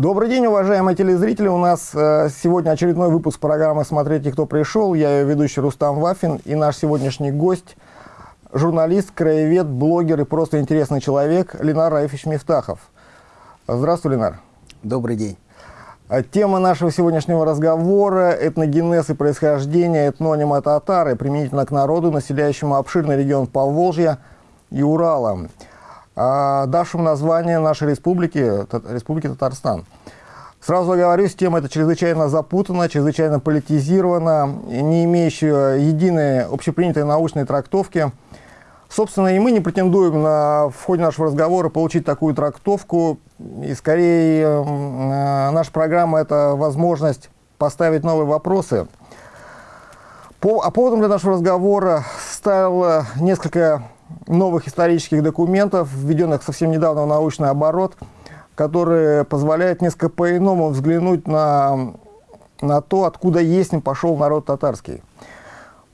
Добрый день, уважаемые телезрители. У нас э, сегодня очередной выпуск программы «Смотрите, кто пришел». Я ее ведущий Рустам Вафин и наш сегодняшний гость – журналист, краевед, блогер и просто интересный человек Ленар Раифович Мифтахов. Здравствуй, Ленар. Добрый день. А тема нашего сегодняшнего разговора – этногенез и происхождение этнонима татары применительно к народу, населяющему обширный регион Поволжья и Урала а, давшему название нашей республики, Республики Татарстан. Сразу оговорюсь, тема эта чрезвычайно запутана, чрезвычайно политизирована, не имеющая единой общепринятой научной трактовки. Собственно, и мы не претендуем на, в ходе нашего разговора получить такую трактовку. И скорее э, наша программа – это возможность поставить новые вопросы. По, а поводом для нашего разговора стало несколько новых исторических документов, введенных совсем недавно в научный оборот, которые позволяют несколько по-иному взглянуть на, на то, откуда есть пошел народ татарский.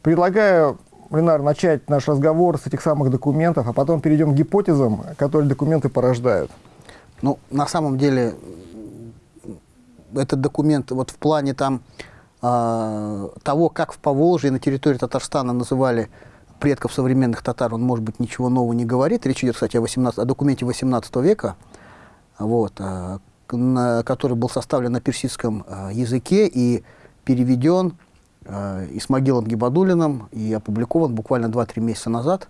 Предлагаю, Ленар, начать наш разговор с этих самых документов, а потом перейдем к гипотезам, которые документы порождают. Ну, на самом деле, этот документ вот в плане там э, того, как в Поволжье на территории Татарстана называли предков современных татар, он, может быть, ничего нового не говорит. Речь идет, кстати, о, 18, о документе 18 века, вот, а, на, который был составлен на персидском а, языке и переведен а, Исмагилом Гибадулиным и опубликован буквально 2-3 месяца назад,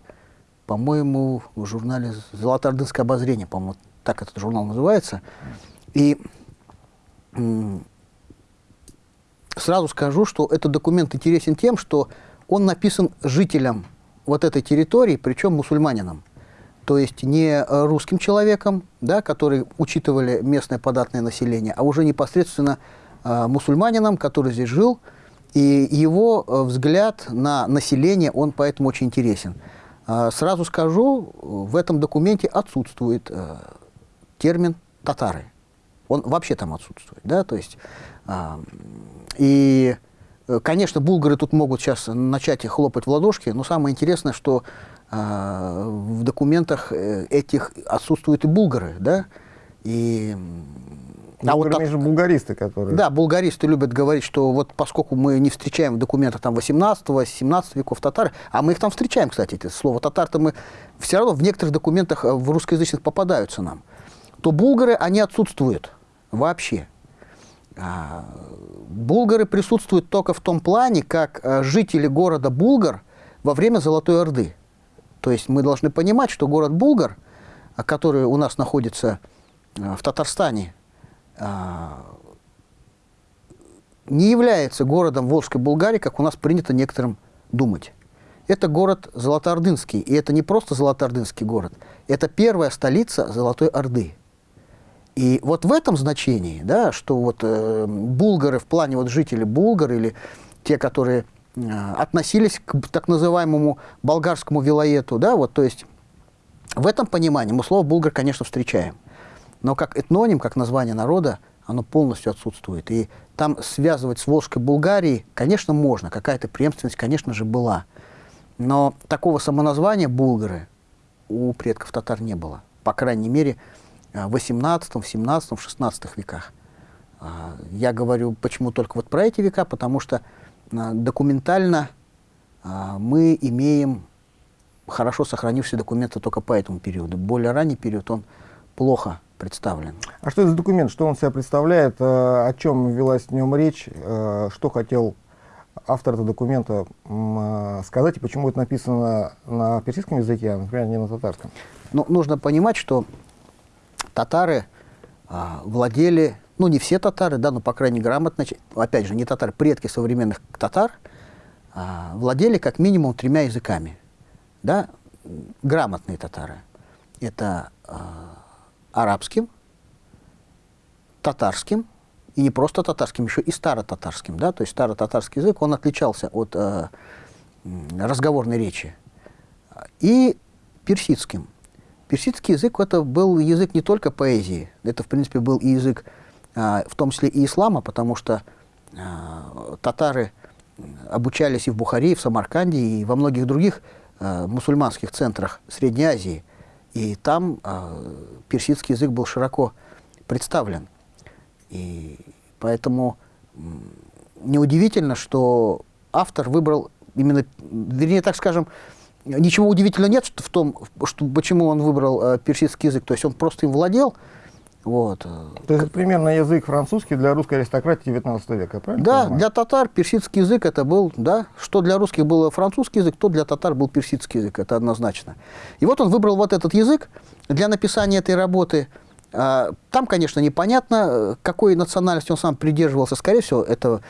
по-моему, в журнале «Золотоордынское обозрение», по-моему, так этот журнал называется. И сразу скажу, что этот документ интересен тем, что он написан жителям вот этой территории, причем мусульманином. То есть не русским человеком, да, который учитывали местное податное население, а уже непосредственно э, мусульманином, который здесь жил, и его э, взгляд на население, он поэтому очень интересен. Э, сразу скажу, в этом документе отсутствует э, термин «татары». Он вообще там отсутствует, да, то есть, э, и Э, конечно, булгары тут могут сейчас начать хлопать в ладошки, но самое интересное, что э, в документах э, этих отсутствуют и булгары, да, и... А вот так, же булгаристы, которые... Да, булгаристы любят говорить, что вот поскольку мы не встречаем в документах там 18-17 веков татар, а мы их там встречаем, кстати, это слово татар-то мы все равно в некоторых документах э, в русскоязычных попадаются нам, то булгары, они отсутствуют вообще. А, булгары присутствуют только в том плане, как а, жители города Булгар во время Золотой Орды. То есть мы должны понимать, что город Булгар, а, который у нас находится в Татарстане, не является городом Волжской Булгарии, как у нас принято некоторым думать. Это город Золотоордынский, и это не просто Золотоордынский город, это первая столица Золотой Орды. И вот в этом значении, да, что вот э, булгары в плане вот жители Булгар или те, которые относились к так называемому болгарскому вилоету, да, вот, то есть в этом понимании мы слово «булгар», конечно, встречаем. Но как этноним, как название народа, оно полностью отсутствует. И там связывать с Волжской Булгарией, конечно, можно, какая-то преемственность, конечно же, была. Но такого самоназвания «булгары» у предков татар не было. По крайней мере, в 18, в 17, в 16 веках. А, я говорю, почему только вот про эти века, потому что документально а, мы имеем хорошо сохранившиеся документы только по этому периоду. Более ранний период, он плохо представлен. А что это за документ, что он себя представляет, о чем велась в нем речь, что хотел автор этого документа сказать, и почему это написано на персидском языке, а, например, не на татарском? Ну, нужно понимать, что татары а, владели, ну не все татары, да, но по крайней грамотно, опять же, не татары, предки современных татар, а, владели как минимум тремя языками, да, грамотные татары. Это а, арабским, татарским, и не просто татарским, еще и старо-татарским, да, то есть старо-татарский язык, он отличался от э, разговорной речи, и персидским. Персидский язык это был язык не только поэзии, это, в принципе, был и язык, а, в том числе и ислама, потому что а, татары обучались и в Бухаре, и в Самарканде, и во многих других а, мусульманских центрах Средней Азии. И там персидский язык был широко представлен. И поэтому неудивительно, что автор выбрал именно, вернее, так скажем, ничего удивительного нет в том, что, почему он выбрал персидский язык. То есть он просто им владел. Вот. То есть примерно язык французский для русской аристократии 19 века, правильно? Да, для татар персидский язык это был, да, что для русских был французский язык, то для татар был персидский язык, это однозначно. И вот он выбрал вот этот язык для написания этой работы. А, там, конечно, непонятно, какой национальности он сам придерживался. Скорее всего, это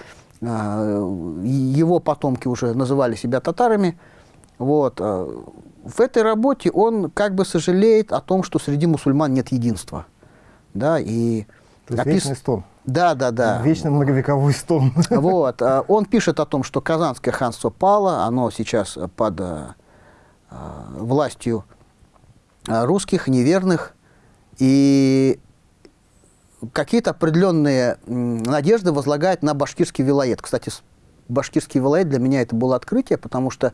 а, его потомки уже называли себя татарами. Вот. А, в этой работе он как бы сожалеет о том, что среди мусульман нет единства. Да, и То есть опис... вечный стон. Да, да, да. Вечный многовековой стон. Вот. А, он пишет о том, что Казанское ханство пало, оно сейчас под властью русских, неверных, и какие-то определенные надежды возлагает на башкирский вилает. Кстати, башкирский вилает для меня это было открытие, потому что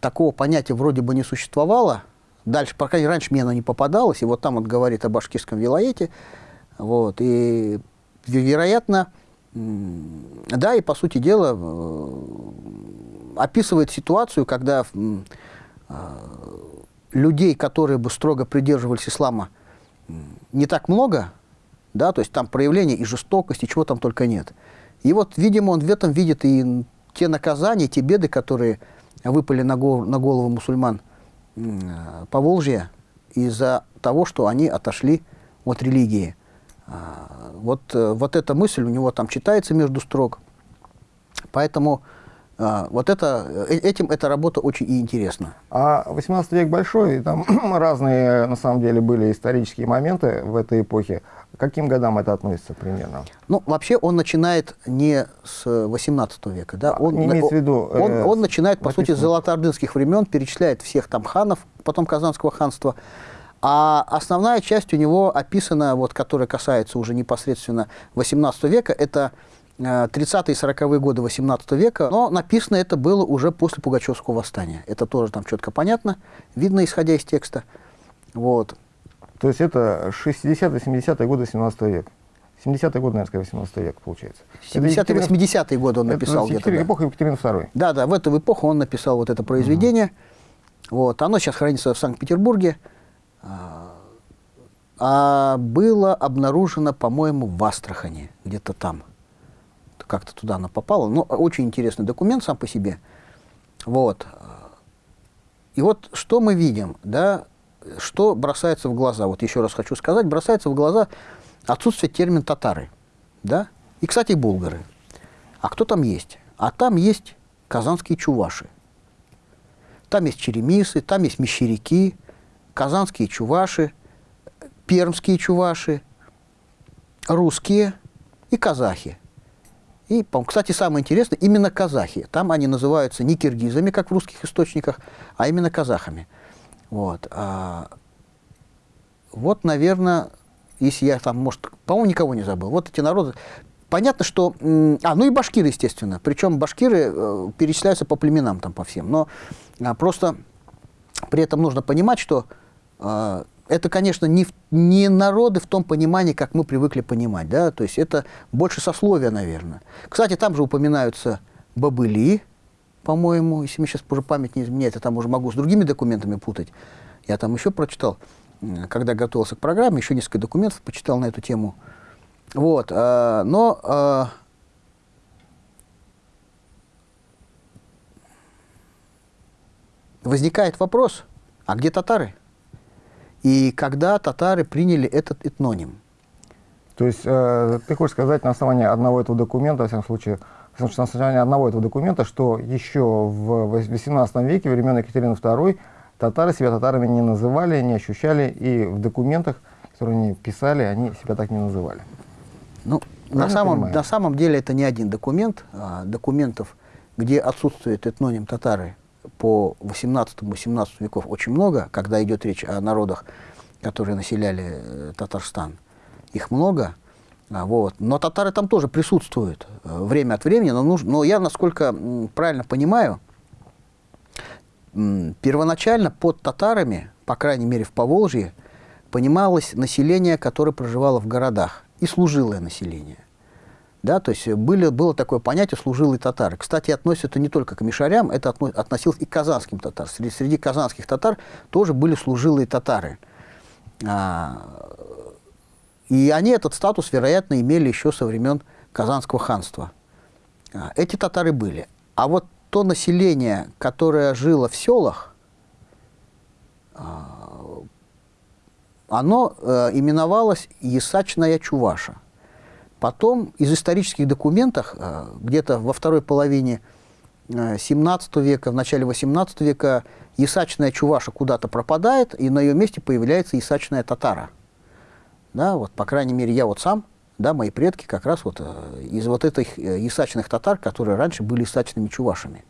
такого понятия вроде бы не существовало. Дальше, пока раньше мне оно не попадалось, и вот там он говорит о башкирском вилаете. Вот, и, вероятно, да, и по сути дела э, описывает ситуацию, когда э, людей, которые бы строго придерживались ислама, не так много, да, то есть там проявления и жестокости, чего там только нет. И вот, видимо, он в этом видит и те наказания, те беды, которые выпали на голову, на голову мусульман по Волжье из-за того, что они отошли от религии. А, вот, э, вот эта мысль у него там читается между строк. Поэтому вот это, э, этим эта работа очень и интересна. А 18 век большой, и там разные, на самом деле, были исторические моменты в этой эпохе. К каким годам это относится примерно? Ну, вообще он начинает не с 18 века. Да? Он, не имеется в виду... Он, э, он начинает, по сути, с золотоордынских времен, перечисляет всех там ханов, потом Казанского ханства. А основная часть у него описана, вот, которая касается уже непосредственно 18 века, это 30-е и 40-е годы 18 века, но написано это было уже после Пугачевского восстания. Это тоже там четко понятно, видно, исходя из текста. Вот. То есть это 60-е, 70-е годы 17 века. 70-е годы, наверное, 18 век, получается. 70-е, 80-е годы он написал где-то. Да. эпоха Екатерины II. Да, да, в эту эпоху он написал вот это произведение. Угу. Вот. Оно сейчас хранится в Санкт-Петербурге. А, а было обнаружено, по-моему, в Астрахани, где-то там как-то туда она попала. Но очень интересный документ сам по себе. Вот. И вот что мы видим, да, что бросается в глаза. Вот еще раз хочу сказать, бросается в глаза отсутствие термина «татары». Да? И, кстати, булгары. А кто там есть? А там есть казанские чуваши. Там есть черемисы, там есть мещеряки, казанские чуваши, пермские чуваши, русские и казахи. И, кстати, самое интересное, именно казахи. Там они называются не киргизами, как в русских источниках, а именно казахами. Вот, а, вот наверное, если я там, может, по-моему, никого не забыл. Вот эти народы. Понятно, что... А, ну и башкиры, естественно. Причем башкиры э, перечисляются по племенам там, по всем. Но а, просто при этом нужно понимать, что э, это, конечно, не, не народы в том понимании, как мы привыкли понимать, да, то есть это больше сословия, наверное. Кстати, там же упоминаются бабыли, по-моему, если мне сейчас уже память не изменяет, я там уже могу с другими документами путать. Я там еще прочитал, когда готовился к программе, еще несколько документов почитал на эту тему. Вот, э, но э, возникает вопрос, а где татары? И когда татары приняли этот этноним. То есть э, ты хочешь сказать на основании одного этого документа, во всяком случае, на основании одного этого документа, что еще в 18 веке, времен Екатерины II, татары себя татарами не называли, не ощущали, и в документах, которые они писали, они себя так не называли. Ну, на самом, на самом деле это не один документ. А, документов, где отсутствует этноним татары, по 18-17 веков очень много, когда идет речь о народах, которые населяли э, Татарстан. Их много. А, вот. Но татары там тоже присутствуют э, время от времени. Но, нужно, но я, насколько правильно понимаю, первоначально под татарами, по крайней мере в Поволжье, понималось население, которое проживало в городах. и служилое население. Да, то есть были, было такое понятие служилые татары. Кстати, относится это не только к мишарям, это относилось и к казанским татарам. Среди, среди казанских татар тоже были служилые татары. А, и они этот статус, вероятно, имели еще со времен Казанского ханства. А, эти татары были. А вот то население, которое жило в селах, а, оно э, именовалось Ясачная Чуваша. Потом из исторических документов, э, где-то во второй половине XVII э, века, в начале XVIII века, Ясачная Чуваша куда-то пропадает, и на ее месте появляется Ясачная Татара. Да, вот, по крайней мере, я вот сам, да, мои предки как раз вот из вот этих ясачных татар, которые раньше были ясачными чувашами.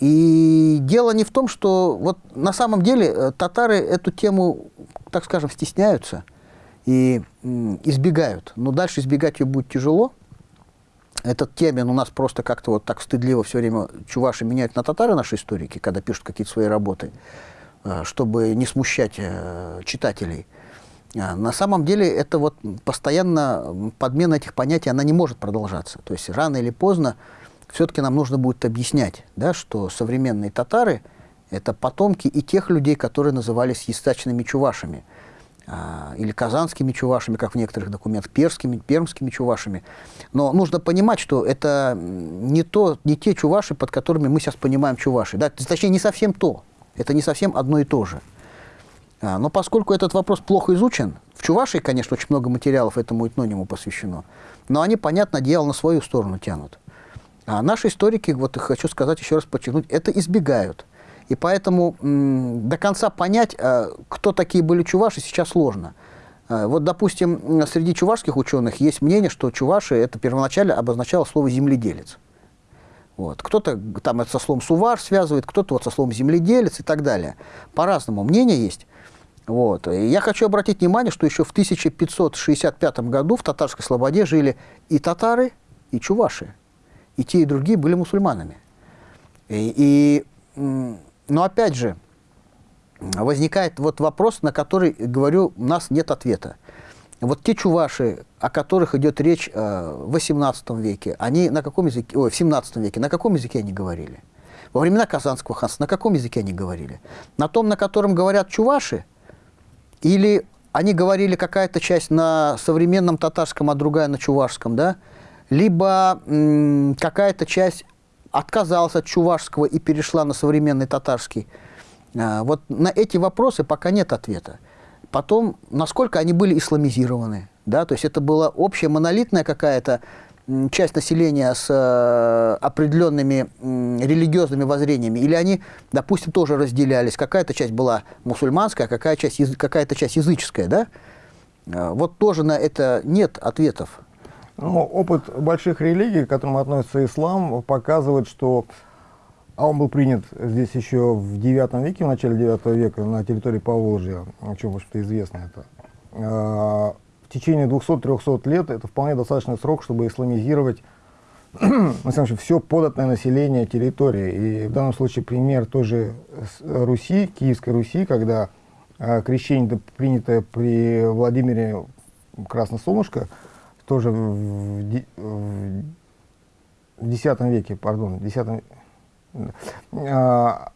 И дело не в том, что вот на самом деле э, татары эту тему, так скажем, стесняются и избегают. Но дальше избегать ее будет тяжело. Этот термин у нас просто как-то вот так стыдливо все время чуваши меняют на татары наши историки, когда пишут какие-то свои работы, э, чтобы не смущать э, читателей. А на самом деле это вот постоянно подмена этих понятий, она не может продолжаться. То есть рано или поздно все-таки нам нужно будет объяснять, да, что современные татары – это потомки и тех людей, которые назывались естачными чувашами, или казанскими чувашами, как в некоторых документах, перскими, пермскими чувашами. Но нужно понимать, что это не, то, не те чуваши, под которыми мы сейчас понимаем чуваши. Да? Точнее, не совсем то. Это не совсем одно и то же. А, но поскольку этот вопрос плохо изучен, в Чувашии, конечно, очень много материалов этому этнониму посвящено, но они, понятно, дело на свою сторону тянут. А наши историки, вот хочу сказать еще раз подчеркнуть, это избегают. И поэтому до конца понять, э, кто такие были чуваши, сейчас сложно. Э, вот, допустим, среди чувашских ученых есть мнение, что чуваши это первоначально обозначало слово «земледелец». Вот. Кто-то там это со словом «сувар» связывает, кто-то вот со словом «земледелец» и так далее. По-разному мнение есть. Вот. И я хочу обратить внимание, что еще в 1565 году в Татарской Слободе жили и татары, и чуваши и те, и другие были мусульманами. И, и, но опять же, возникает вот вопрос, на который, говорю, у нас нет ответа. Вот те чуваши, о которых идет речь э, в XVIII веке, они на каком языке, ой, в XVII веке, на каком языке они говорили? Во времена Казанского ханства на каком языке они говорили? На том, на котором говорят чуваши? Или они говорили какая-то часть на современном татарском, а другая на чувашском, да? либо какая-то часть отказалась от чувашского и перешла на современный татарский. А, вот на эти вопросы пока нет ответа. Потом, насколько они были исламизированы, да, то есть это была общая монолитная какая-то часть населения с э, определенными религиозными воззрениями, или они, допустим, тоже разделялись, какая-то часть была мусульманская, какая часть, какая-то часть языческая, да? А, вот тоже на это нет ответов. Ну, опыт больших религий, к которым относится ислам, показывает, что а он был принят здесь еще в IX веке, в начале IX века на территории Поволжья, о чем, в общем-то, известно это. А, в течение 200-300 лет это вполне достаточный срок, чтобы исламизировать на самом деле, все податное население территории. И в данном случае пример той же Руси, Киевской Руси, когда а, крещение, принятое при Владимире Красносолнышко, тоже в, в X веке, пардон, в X а,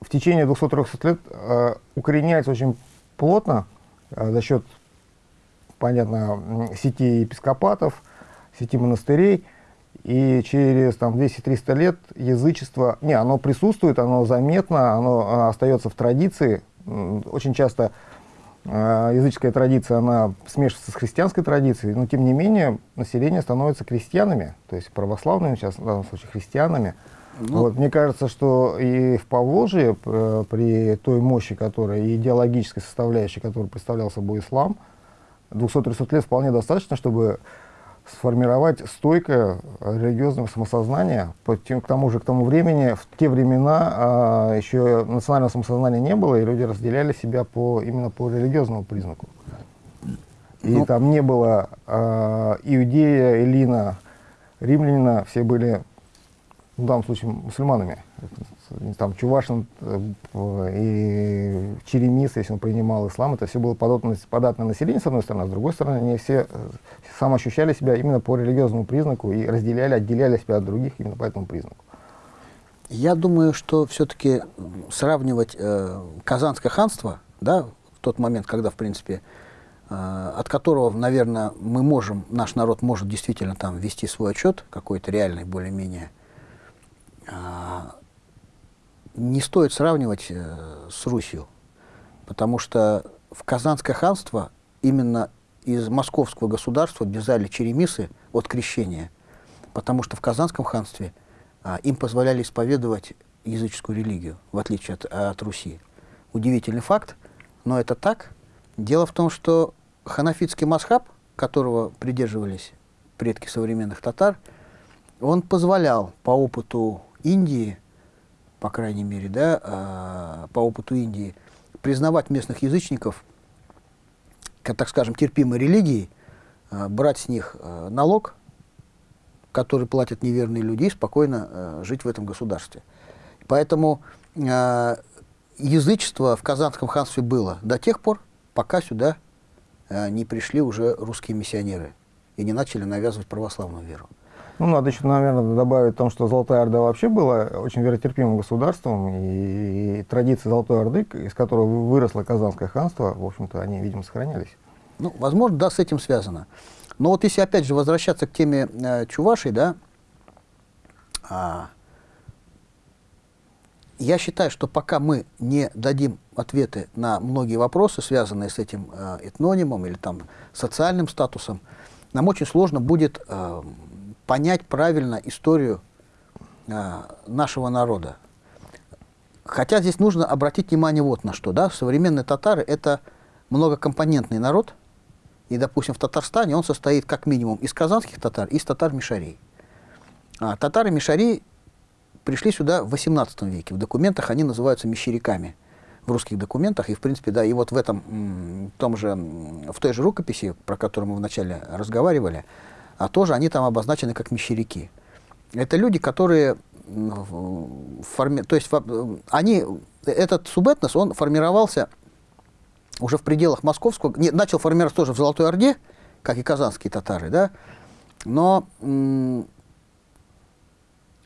в течение 200-300 лет а, укореняется очень плотно а, за счет, понятно, сети епископатов, сети монастырей, и через там, 200-300 лет язычество, не, оно присутствует, оно заметно, оно остается в традиции. Очень часто а, языческая традиция, она смешивается с христианской традицией, но тем не менее население становится крестьянами, то есть православными сейчас, в данном случае христианами. Ну, вот, мне кажется, что и в Поволжье, э, при той мощи, которая, и идеологической составляющей, которую представлял собой ислам, 200-300 лет вполне достаточно, чтобы сформировать стойкое религиозное самосознание. К тому же, к тому времени, в те времена а, еще национального самосознания не было, и люди разделяли себя по, именно по религиозному признаку. И ну, там не было а, иудея, эллина, римлянина, все были, в данном случае, мусульманами. Там Чувашин э, и Черемис, если он принимал ислам, это все было податное, податное население, с одной стороны, а с другой стороны, они все э, сам ощущали себя именно по религиозному признаку и разделяли, отделяли себя от других именно по этому признаку. Я думаю, что все-таки сравнивать э, Казанское ханство, да, в тот момент, когда, в принципе, э, от которого, наверное, мы можем, наш народ может действительно там вести свой отчет, какой-то реальный более-менее, э, не стоит сравнивать э, с Русью, потому что в Казанское ханство именно из московского государства бежали черемисы от крещения, потому что в Казанском ханстве – а, им позволяли исповедовать языческую религию, в отличие от, от Руси. Удивительный факт, но это так. Дело в том, что ханафитский масхаб, которого придерживались предки современных татар, он позволял по опыту Индии, по крайней мере, да, э, по опыту Индии, признавать местных язычников, как, так скажем, терпимой религией, э, брать с них э, налог, который платят неверные люди, и спокойно жить в этом государстве. Поэтому язычество в Казанском ханстве было до тех пор, пока сюда не пришли уже русские миссионеры и не начали навязывать православную веру. Ну, надо еще, наверное, добавить о том, что Золотая Орда вообще была очень веротерпимым государством, и, и традиции Золотой Орды, из которого выросло Казанское ханство, в общем-то, они, видимо, сохранялись. Ну, возможно, да, с этим связано. Но вот если опять же возвращаться к теме э, Чувашей, да, а, я считаю, что пока мы не дадим ответы на многие вопросы, связанные с этим э, этнонимом или там социальным статусом, нам очень сложно будет э, понять правильно историю э, нашего народа. Хотя здесь нужно обратить внимание вот на что. Да? Современные татары – это многокомпонентный народ – и, допустим, в Татарстане он состоит как минимум из казанских татар и из татар-мишарей. А татары-мишари пришли сюда в XVIII веке. В документах они называются мещеряками. В русских документах. И, в принципе, да, и вот в этом, том же, в той же рукописи, про которую мы вначале разговаривали, а тоже они там обозначены как мещеряки. Это люди, которые форми... то есть они, этот субэтнос, он формировался уже в пределах московского, не, начал формироваться тоже в Золотой Орде, как и казанские татары, да, но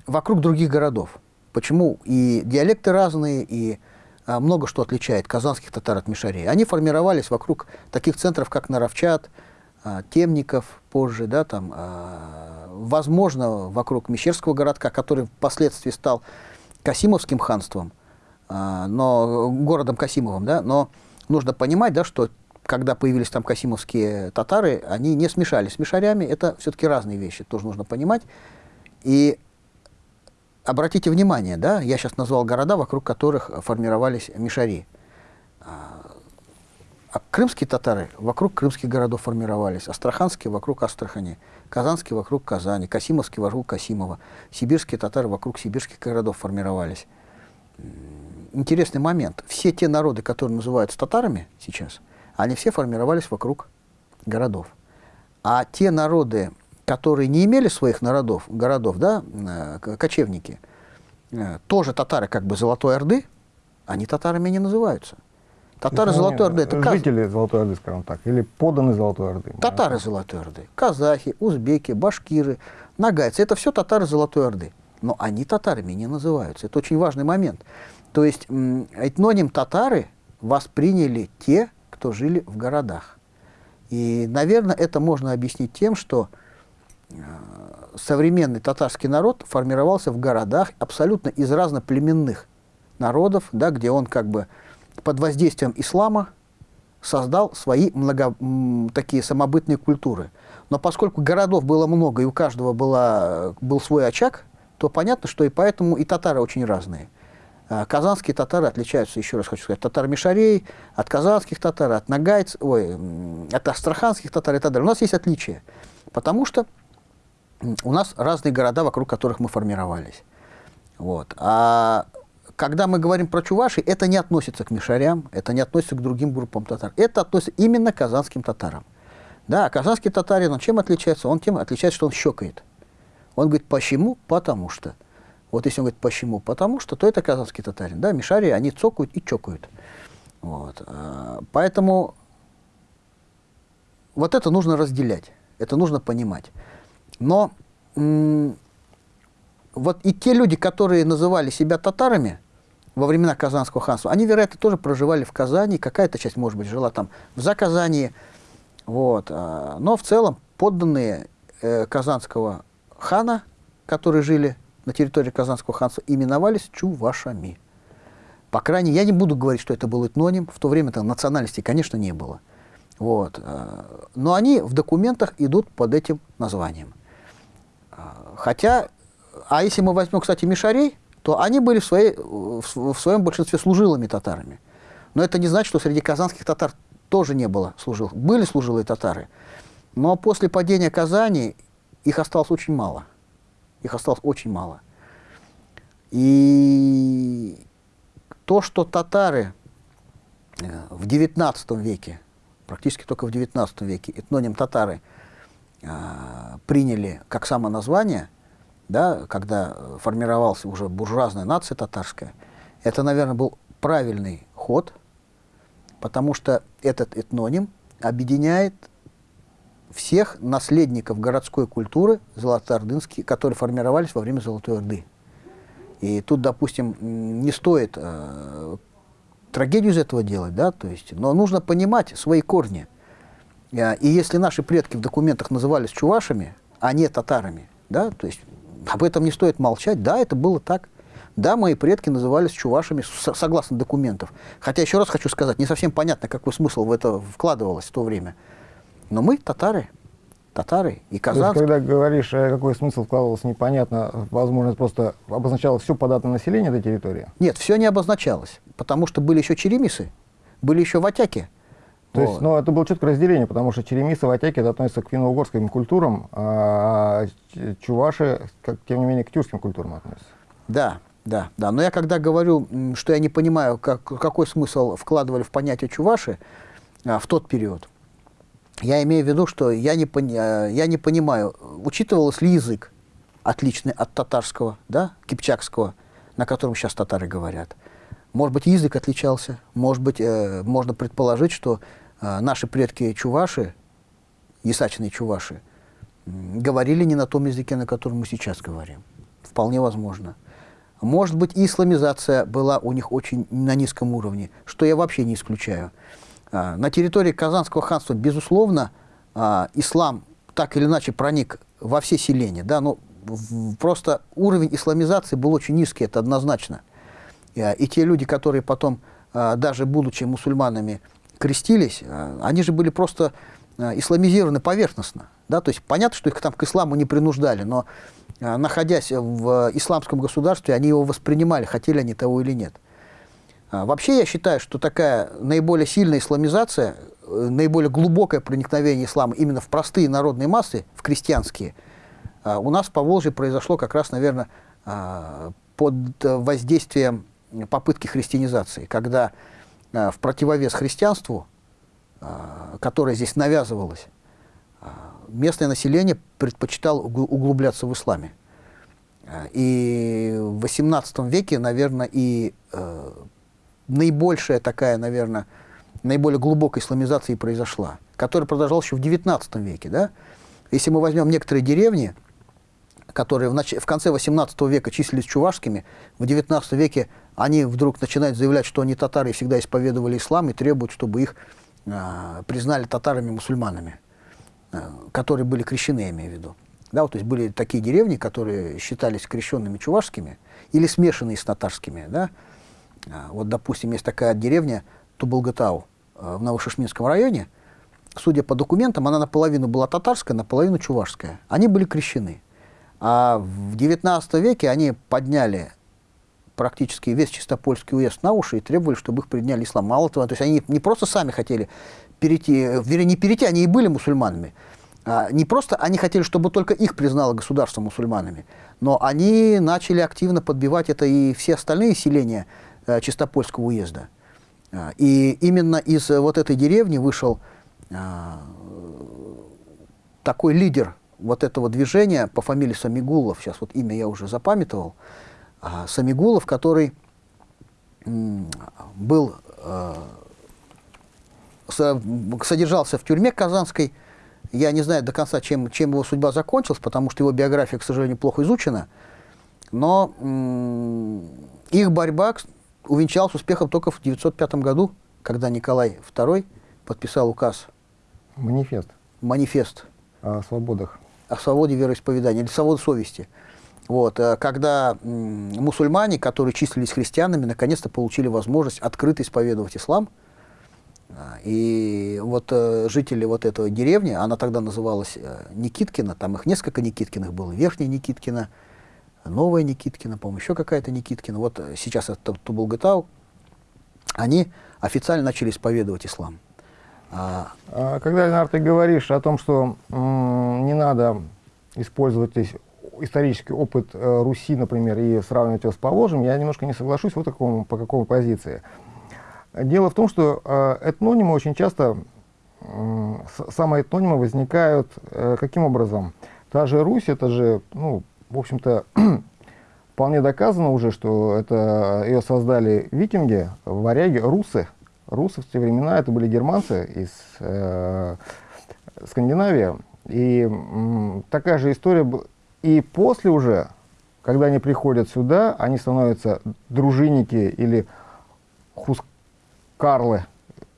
вокруг других городов. Почему и диалекты разные, и а, много что отличает казанских татар от мишарей. Они формировались вокруг таких центров, как Наровчат, Темников позже, да, там, а, возможно, вокруг Мещерского городка, который впоследствии стал Касимовским ханством, а, но городом Касимовым, да, но нужно понимать, да, что когда появились там касимовские татары, они не смешались с мишарями, это все-таки разные вещи, тоже нужно понимать. И обратите внимание, да, я сейчас назвал города, вокруг которых формировались мишари. А крымские татары вокруг крымских городов формировались, астраханские вокруг Астрахани, казанские вокруг Казани, касимовские вокруг Касимова, сибирские татары вокруг сибирских городов формировались интересный момент. Все те народы, которые называются татарами сейчас, они все формировались вокруг городов. А те народы, которые не имели своих народов, городов, да, э, кочевники, э, тоже татары как бы Золотой Орды, они татарами не называются. Татары есть, Золотой Орды это жители Золотой Орды, скажем так, или поданы Золотой Орды. Татары Золотой Орды, казахи, узбеки, башкиры, нагайцы, это все татары Золотой Орды. Но они татарами не называются. Это очень важный момент. То есть этноним татары восприняли те, кто жили в городах. И, наверное, это можно объяснить тем, что э, современный татарский народ формировался в городах абсолютно из разноплеменных народов, да, где он как бы под воздействием ислама создал свои много, такие самобытные культуры. Но поскольку городов было много и у каждого была, был свой очаг, то понятно, что и поэтому и татары очень разные. А, казанские татары отличаются, еще раз хочу сказать, татар-мишарей, от казанских татар, от нагайцев, ой, от астраханских татар и так далее. У нас есть отличия, потому что у нас разные города, вокруг которых мы формировались. Вот. А когда мы говорим про чуваши, это не относится к мишарям, это не относится к другим группам татар. Это относится именно к казанским татарам. Да, казанский татарин, он чем отличается? Он тем отличается, что он щекает. Он говорит, почему? Потому что. Вот если он говорит, почему? Потому что то это казанский татарин. Да, мишари, они цокают и чокают. Вот. А, поэтому вот это нужно разделять, это нужно понимать. Но вот и те люди, которые называли себя татарами во времена Казанского ханства, они, вероятно, тоже проживали в Казани, какая-то часть, может быть, жила там в Заказании, вот. А, но в целом подданные э, Казанского хана, которые жили на территории Казанского ханства, именовались чувашами. По крайней мере, я не буду говорить, что это был этноним, в то время там национальности, конечно, не было. Вот. А, но они в документах идут под этим названием. А, хотя, а если мы возьмем, кстати, мишарей, то они были в, своей, в своем большинстве служилыми татарами. Но это не значит, что среди казанских татар тоже не было служил. Были служилые татары, но после падения Казани их осталось очень мало. Их осталось очень мало. И то, что татары э, в XIX веке, практически только в XIX веке, этноним татары э, приняли как самоназвание, да, когда формировалась уже буржуазная нация татарская, это, наверное, был правильный ход – потому что этот этноним объединяет всех наследников городской культуры золотоордынские, которые формировались во время Золотой Орды. И тут, допустим, не стоит э, трагедию из этого делать, да, то есть, но нужно понимать свои корни. Э, и если наши предки в документах назывались чувашами, а не татарами, да, то есть об этом не стоит молчать, да, это было так. Да, мои предки назывались чувашами согласно документов. Хотя, еще раз хочу сказать, не совсем понятно, какой смысл в это вкладывалось в то время. Но мы татары, татары и казанцы. когда говоришь, э, какой смысл вкладывался, непонятно, возможно, это просто обозначало все податное население этой территории? Нет, все не обозначалось, потому что были еще черемисы, были еще ватяки. То есть, ну, это было четкое разделение, потому что черемисы, ватяки, это относятся к финно-угорским культурам, а чуваши, как, тем не менее, к тюркским культурам относятся. Да, да, да. Но я когда говорю, что я не понимаю, как, какой смысл вкладывали в понятие чуваши а, в тот период, я имею в виду, что я не, пони, а, я не понимаю, учитывался ли язык отличный от татарского, да, кипчакского, на котором сейчас татары говорят. Может быть, язык отличался, может быть, э, можно предположить, что э, наши предки чуваши, ясачные чуваши, говорили не на том языке, на котором мы сейчас говорим. Вполне возможно. Может быть, исламизация была у них очень на низком уровне, что я вообще не исключаю. А, на территории Казанского ханства, безусловно, а, ислам так или иначе проник во все селения. Да, но просто уровень исламизации был очень низкий, это однозначно. И те люди, которые потом, а, даже будучи мусульманами, крестились, они же были просто исламизированы поверхностно. Да? То есть понятно, что их там к исламу не принуждали, но а, находясь в исламском государстве, они его воспринимали, хотели они того или нет. А, вообще я считаю, что такая наиболее сильная исламизация, э, наиболее глубокое проникновение ислама именно в простые народные массы, в крестьянские, у нас по Волжье произошло как раз, наверное, под воздействием попытки христианизации, когда в противовес христианству, которое здесь навязывалось, местное население предпочитало углубляться в исламе. И в XVIII веке, наверное, и э, наибольшая такая, наверное, наиболее глубокая исламизация произошла, которая продолжалась еще в XIX веке. Да? Если мы возьмем некоторые деревни, которые в, нач... в конце XVIII века числились чувашскими, в XIX веке они вдруг начинают заявлять, что они татары и всегда исповедовали ислам и требуют, чтобы их э, признали татарами-мусульманами. Э, которые были крещены, я имею в виду. Да, вот, то есть были такие деревни, которые считались крещенными чувашскими или смешанные с татарскими. Да? А, вот, допустим, есть такая деревня Тубалгатау э, в Новошишминском районе. Судя по документам, она наполовину была татарская, наполовину чувашская. Они были крещены. А в XIX веке они подняли практически весь Чистопольский уезд на уши и требовали, чтобы их приняли ислам. Мало того, то есть они не просто сами хотели перейти, вернее, не перейти, они и были мусульманами. А, не просто они хотели, чтобы только их признало государство мусульманами, но они начали активно подбивать это и все остальные селения э, Чистопольского уезда. А, и именно из вот этой деревни вышел а, такой лидер вот этого движения по фамилии Самигулов, сейчас вот имя я уже запамятовал, А Самигулов, который был, э, содержался в тюрьме казанской, я не знаю до конца, чем, чем его судьба закончилась, потому что его биография, к сожалению, плохо изучена, но их борьба увенчалась успехом только в 1905 году, когда Николай II подписал указ. Манифест. Манифест. О свободах. О свободе вероисповедания или свободе совести. Вот, э, когда мусульмане, которые числились христианами, наконец-то получили возможность открыто исповедовать ислам. А, и вот э, жители вот этого деревни, она тогда называлась э, Никиткина, там их несколько Никиткиных было, Верхняя Никиткина, Новая Никиткина, по-моему, еще какая-то Никиткина. Вот сейчас это Тубулгатау. Они официально начали исповедовать ислам. А, когда, Ленар, ты говоришь о том, что не надо использовать здесь исторический опыт э, Руси, например, и сравнивать его с Поволжьем, я немножко не соглашусь вот такому, по какой позиции. Дело в том, что э, этнонимы очень часто, самые этнонимы возникают э, каким образом? Та же Русь, это же, ну, в общем-то, вполне доказано уже, что это ее создали викинги, варяги, русы. Русы в те времена это были германцы из э, Скандинавии. И м, такая же история и после уже, когда они приходят сюда, они становятся дружинники или хускарлы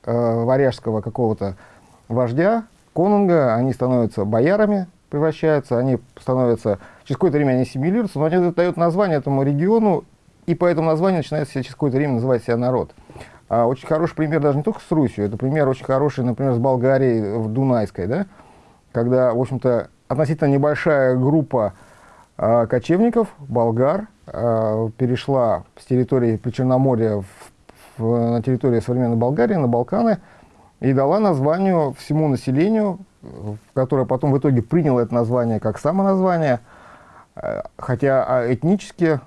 э, варяжского какого-то вождя, конунга, они становятся боярами, превращаются, они становятся, через какое-то время они ассимилируются, но они дают название этому региону, и по этому названию начинает через какое-то время называть себя народ. А очень хороший пример даже не только с Русью, это пример очень хороший, например, с Болгарией в Дунайской, да, когда, в общем-то, относительно небольшая группа э, кочевников, болгар, э, перешла с территории Причерноморья в, в, на территорию современной Болгарии, на Балканы, и дала названию всему населению, которое потом в итоге приняло это название как самоназвание, э, хотя этнически,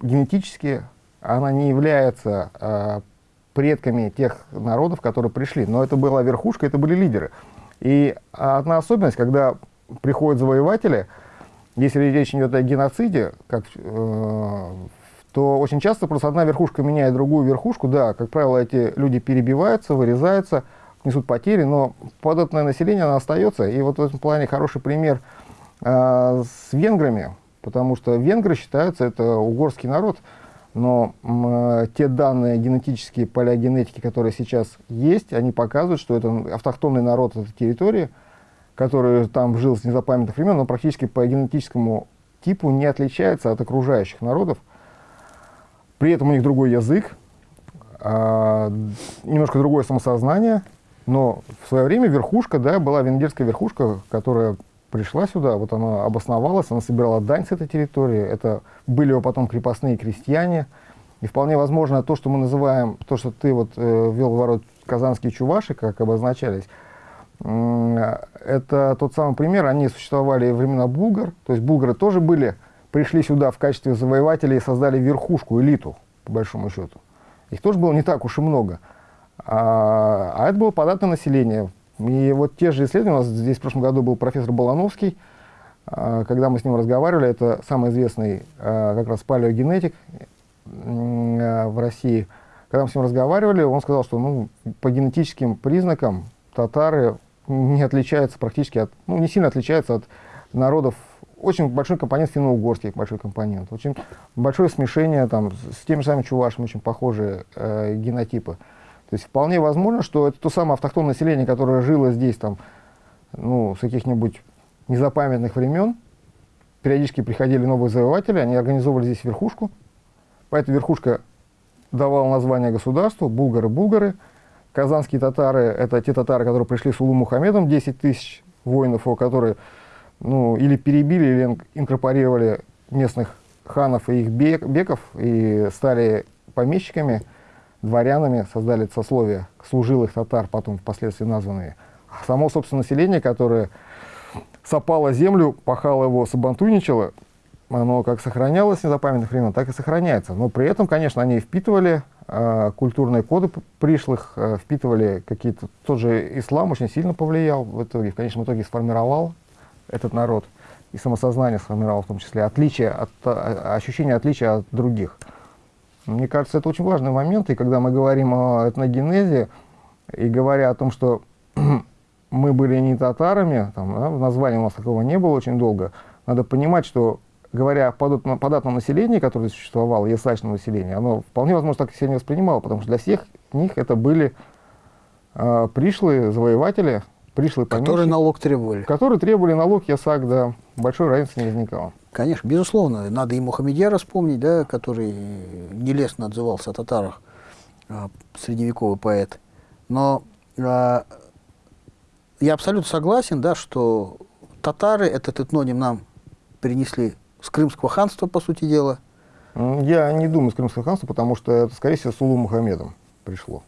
генетически она не является предками тех народов, которые пришли. Но это была верхушка, это были лидеры. И одна особенность, когда приходят завоеватели, если речь идет о геноциде, как, э, то очень часто просто одна верхушка меняет другую верхушку. Да, как правило, эти люди перебиваются, вырезаются, несут потери, но податное население оно остается. И вот в этом плане хороший пример э, с венграми, потому что венгры считаются, это угорский народ, но э, те данные генетические, палеогенетики, которые сейчас есть, они показывают, что это автохтонный народ этой территории – который там жил с незапамятных времен, но практически по генетическому типу не отличается от окружающих народов. При этом у них другой язык, а, немножко другое самосознание, но в свое время верхушка, да, была венгерская верхушка, которая пришла сюда, вот она обосновалась, она собирала дань с этой территории, это были его потом крепостные крестьяне, и вполне возможно то, что мы называем, то, что ты вот э, ввел в ворот казанские чуваши, как обозначались, это тот самый пример, они существовали во времена булгар, то есть булгары тоже были, пришли сюда в качестве завоевателей и создали верхушку, элиту, по большому счету. Их тоже было не так уж и много. А, а это было податное население. И вот те же исследования, у нас здесь в прошлом году был профессор Балановский, а, когда мы с ним разговаривали, это самый известный а, как раз палеогенетик в России, когда мы с ним разговаривали, он сказал, что ну, по генетическим признакам татары не отличается практически от, ну, не сильно отличается от народов. Очень большой компонент финно-угорский, большой компонент. Очень большое смешение там, с теми же самыми чувашами, очень похожие э, генотипы. То есть вполне возможно, что это то самое автохтонное население, которое жило здесь там, ну, с каких-нибудь незапамятных времен. Периодически приходили новые завоеватели, они организовывали здесь верхушку. Поэтому верхушка давала название государству, булгары-булгары. Казанские татары – это те татары, которые пришли с Улу Мухаммедом, 10 тысяч воинов, которые ну, или перебили, или инкорпорировали местных ханов и их беков, и стали помещиками, дворянами, создали сословие служилых татар, потом впоследствии названные. Само, собственно, население, которое сопало землю, пахало его, сабантуйничало, оно как сохранялось с незапамятных времен, так и сохраняется. Но при этом, конечно, они впитывали э, культурные коды пришлых, э, впитывали какие-то... Тот же ислам очень сильно повлиял в итоге, в конечном итоге сформировал этот народ. и самосознание сформировал в том числе, отличие от, а, ощущение отличия от других. Мне кажется, это очень важный момент, и когда мы говорим о этногенезе, и говоря о том, что мы были не татарами, там, да, в названии у нас такого не было очень долго, надо понимать, что говоря о податном, населении, которое существовало, ясачном населении, оно вполне возможно так себя не воспринимало, потому что для всех них это были э, пришлые завоеватели, пришлые. Которые налог требовали. Которые требовали налог ясак, да. Большой разницы не возникало. Конечно, безусловно. Надо и Мухаммедьяра вспомнить, да, который нелестно отзывался о татарах, э, средневековый поэт. Но э, я абсолютно согласен, да, что татары этот этноним нам принесли с Крымского ханства, по сути дела. Я не думаю с Крымского ханства, потому что это, скорее всего, с Улу Мухаммедом пришло.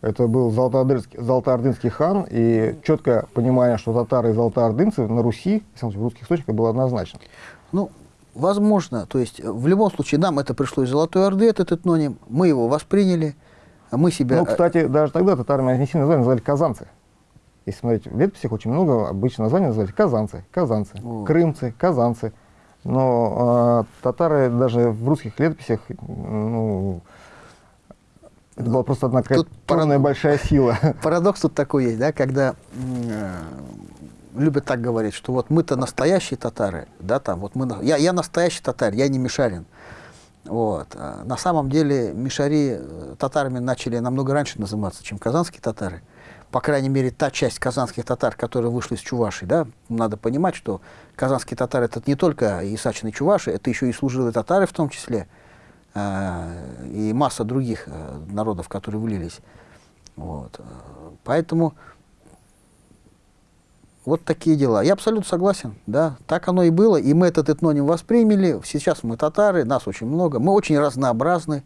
Это был Золотоордынский, Золотоордынский хан, и четкое понимание, что татары и золотоордынцы на Руси, в русских источниках, было однозначно. Ну, возможно, то есть в любом случае нам это пришло из Золотой Орды, этот этноним, мы его восприняли, мы себя... Ну, кстати, даже тогда татарами не сильно назвали, называли казанцы. Если смотреть в летописях, очень много обычно названий называли казанцы, казанцы, О. крымцы, казанцы. Но э, татары даже в русских летописях, ну, это была просто одна какая-то парад... большая сила. Парадокс тут такой есть, да, когда э, любят так говорить, что вот мы-то настоящие татары, да, там, вот мы, я, я настоящий татарь, я не мишарин. Вот. А на самом деле мишари э, татарами начали намного раньше называться, чем казанские татары по крайней мере, та часть казанских татар, которые вышли из Чуваши, да, надо понимать, что казанские татары это не только исачные Чуваши, это еще и служилые татары в том числе, и масса других э, народов, которые влились. Вот. Поэтому вот такие дела. Я абсолютно согласен, да, так оно и было, и мы этот этноним восприняли, сейчас мы татары, нас очень много, мы очень разнообразны,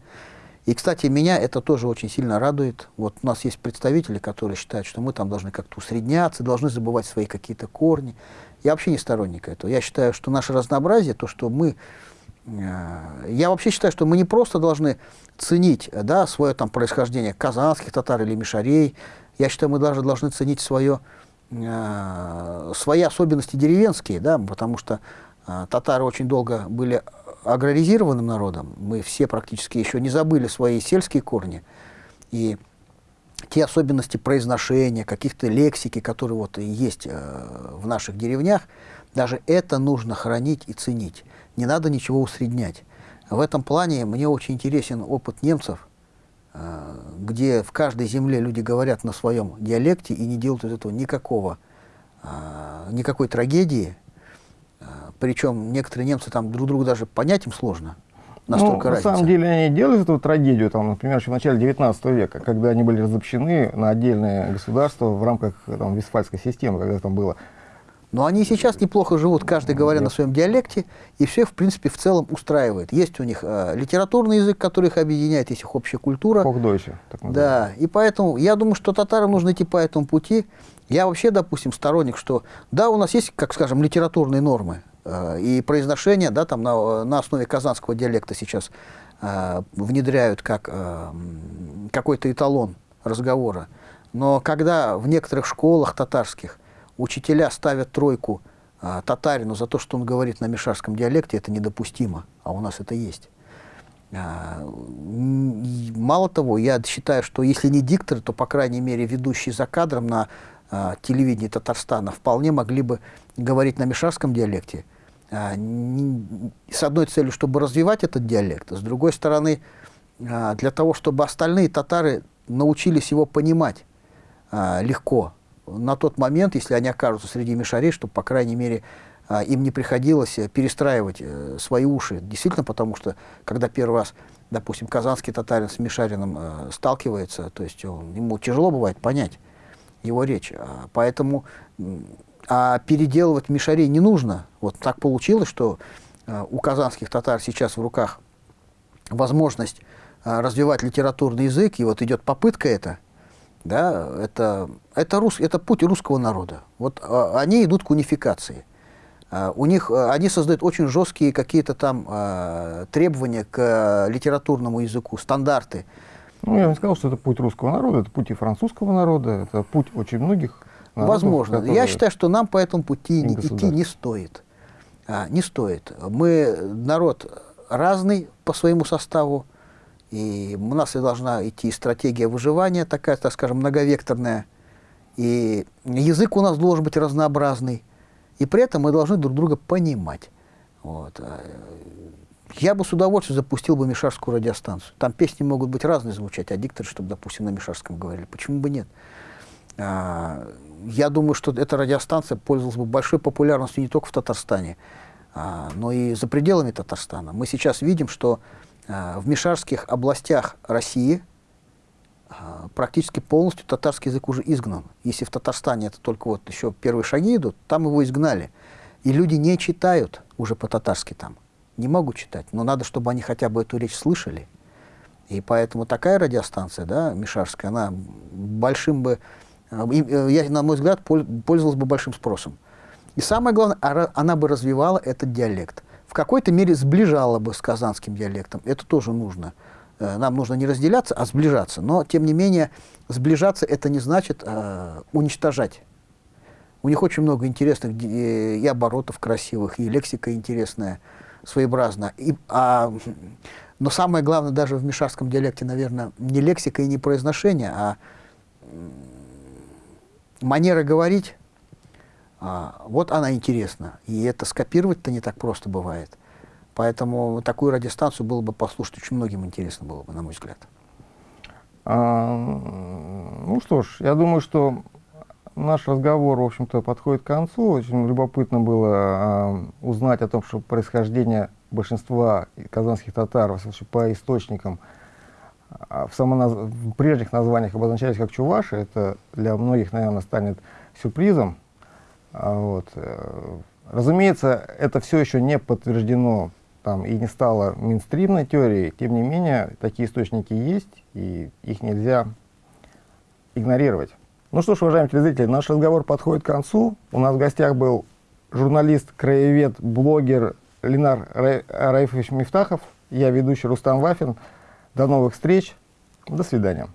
и, кстати, меня это тоже очень сильно радует. Вот у нас есть представители, которые считают, что мы там должны как-то усредняться, должны забывать свои какие-то корни. Я вообще не сторонник этого. Я считаю, что наше разнообразие, то, что мы... Я вообще считаю, что мы не просто должны ценить да, свое там происхождение казанских татар или мишарей. Я считаю, мы даже должны ценить свое, э, свои особенности деревенские, да, потому что э, татары очень долго были аграризированным народом, мы все практически еще не забыли свои сельские корни, и те особенности произношения, каких-то лексики, которые вот есть э, в наших деревнях, даже это нужно хранить и ценить. Не надо ничего усреднять. В этом плане мне очень интересен опыт немцев, э, где в каждой земле люди говорят на своем диалекте и не делают из этого никакого, э, никакой трагедии, причем некоторые немцы там друг другу даже понять им сложно. Настолько ну, на самом деле они делают эту трагедию, там, например, еще в начале 19 века, когда они были разобщены на отдельные государства в рамках там, Вестфальской системы, когда там было. Но они сейчас неплохо живут, каждый говоря на своем диалекте, и все, в принципе, в целом устраивает. Есть у них э, литературный язык, который их объединяет, есть их общая культура. Хокдойче, Да, и поэтому я думаю, что татарам нужно идти по этому пути. Я вообще, допустим, сторонник, что да, у нас есть, как скажем, литературные нормы, Э, и произношение да, там на, на основе казанского диалекта сейчас э, внедряют как э, какой-то эталон разговора. Но когда в некоторых школах татарских учителя ставят тройку э, татарину за то, что он говорит на мишарском диалекте, это недопустимо, а у нас это есть. Э, мало того, я считаю, что если не диктор, то, по крайней мере, ведущий за кадром на э, телевидении Татарстана вполне могли бы говорить на мишарском диалекте, а, с одной целью, чтобы развивать этот диалект, а с другой стороны, а, для того, чтобы остальные татары научились его понимать а, легко. На тот момент, если они окажутся среди мишарей, чтобы, по крайней мере, им не приходилось перестраивать э, свои уши. Действительно, потому что, когда первый раз, допустим, казанский татарин с мишарином э, сталкивается, то есть он, ему тяжело бывает понять его речь. Поэтому а переделывать мишарей не нужно. Вот так получилось, что э, у казанских татар сейчас в руках возможность э, развивать литературный язык, и вот идет попытка это, да, это, это, рус, это путь русского народа. Вот э, они идут к унификации. У них, они создают очень жесткие какие-то там требования к литературному языку, стандарты. Ну, я не сказал, что это путь русского народа, это путь и французского народа, это путь очень многих Возможно. Я считаю, что нам по этому пути не идти не стоит. А, не стоит. Мы народ разный по своему составу, и у нас и должна идти стратегия выживания такая, так скажем, многовекторная, и язык у нас должен быть разнообразный, и при этом мы должны друг друга понимать. Вот. Я бы с удовольствием запустил бы Мишарскую радиостанцию. Там песни могут быть разные звучать, а дикторы, чтобы, допустим, на Мишарском говорили. Почему бы нет? А, я думаю, что эта радиостанция пользовалась бы большой популярностью не только в Татарстане, а, но и за пределами Татарстана. Мы сейчас видим, что в Мишарских областях России а, практически полностью татарский язык уже изгнан. Если в Татарстане это только вот еще первые шаги идут, там его изгнали. И люди не читают уже по-татарски там не могут читать, но надо, чтобы они хотя бы эту речь слышали. И поэтому такая радиостанция, да, Мишарская, она большим бы, э, э, я, на мой взгляд, пользовалась бы большим спросом. И самое главное, она бы развивала этот диалект. В какой-то мере сближала бы с казанским диалектом. Это тоже нужно. Э, нам нужно не разделяться, а сближаться. Но, тем не менее, сближаться это не значит э, уничтожать. У них очень много интересных и оборотов красивых, и лексика интересная своеобразно. И, а, но самое главное даже в мишарском диалекте, наверное, не лексика и не произношение, а манера говорить, а, вот она интересна. И это скопировать-то не так просто бывает. Поэтому такую радиостанцию было бы послушать очень многим интересно было бы, на мой взгляд. А, ну что ж, я думаю, что наш разговор, в общем-то, подходит к концу. Очень любопытно было э, узнать о том, что происхождение большинства казанских татар по источникам в, самоназ... в прежних названиях обозначались как чуваши. Это для многих, наверное, станет сюрпризом. А, вот. Э, разумеется, это все еще не подтверждено там, и не стало минстримной теорией. Тем не менее, такие источники есть, и их нельзя игнорировать. Ну что ж, уважаемые телезрители, наш разговор подходит к концу. У нас в гостях был журналист, краевед, блогер Ленар Раифович Мифтахов. Я ведущий Рустам Вафин. До новых встреч. До свидания.